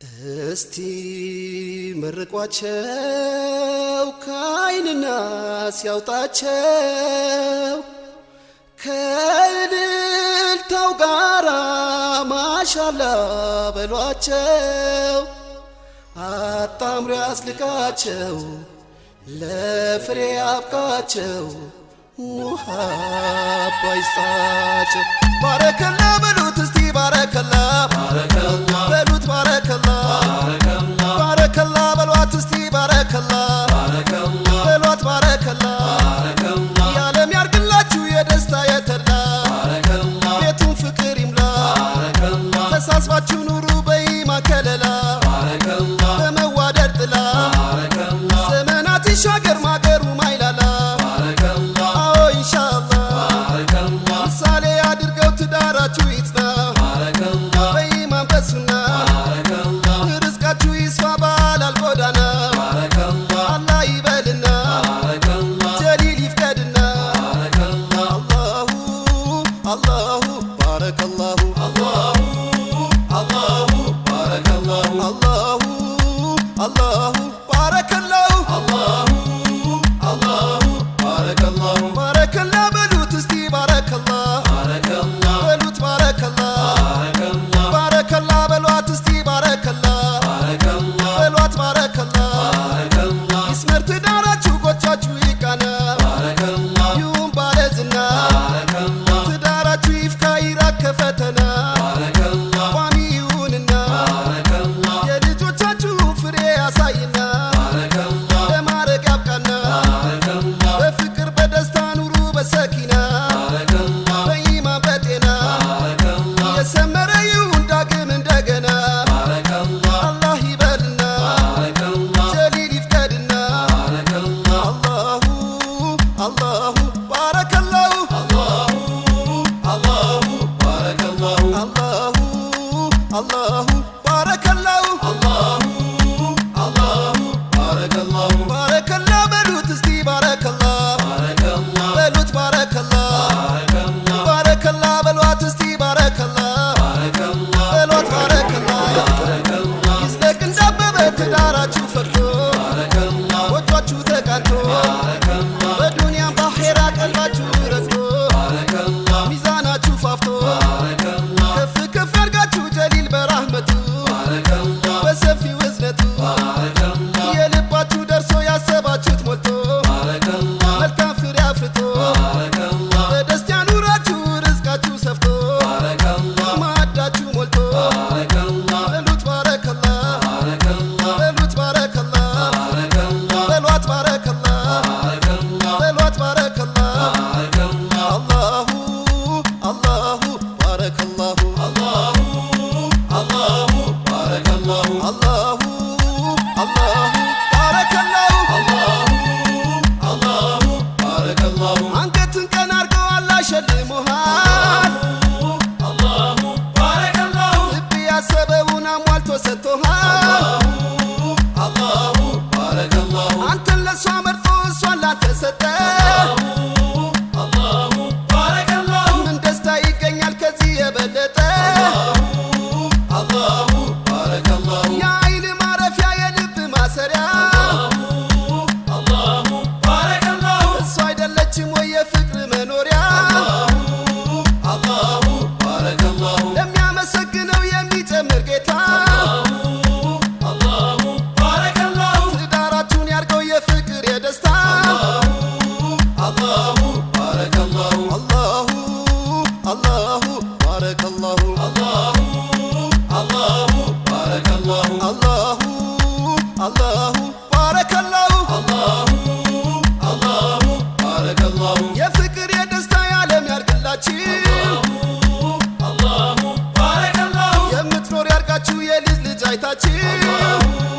እስቲ መርቋቸው ከአይንና ሲያውጣቸው ከእልልታው ጋራ ማሻላ በሏቸው አጣምሮ ያስልቃቸው ለፍሬ አብቃቸው ውሃ ባይስጣቸው ባረከላ በሉት እስቲ ባረከላ በሉ şagirma الله. بارك الله الله never do. setor torrar nós tá.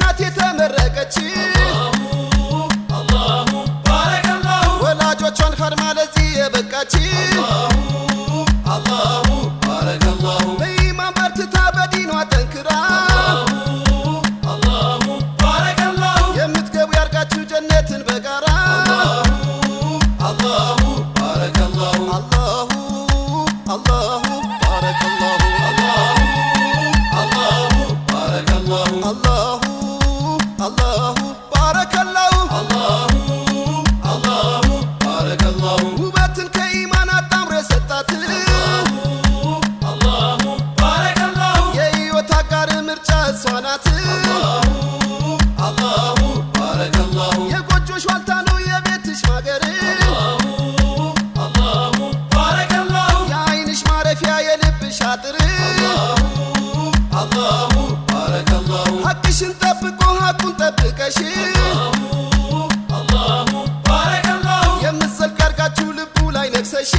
ናት የተመረቀች الله بارك الله ጠብቆ ሀቁን ጠብቀሽ የምትዘልቅ አድርጋችሁ ልቡ ላይ ነግሰሽ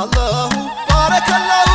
Allahu Barakallahu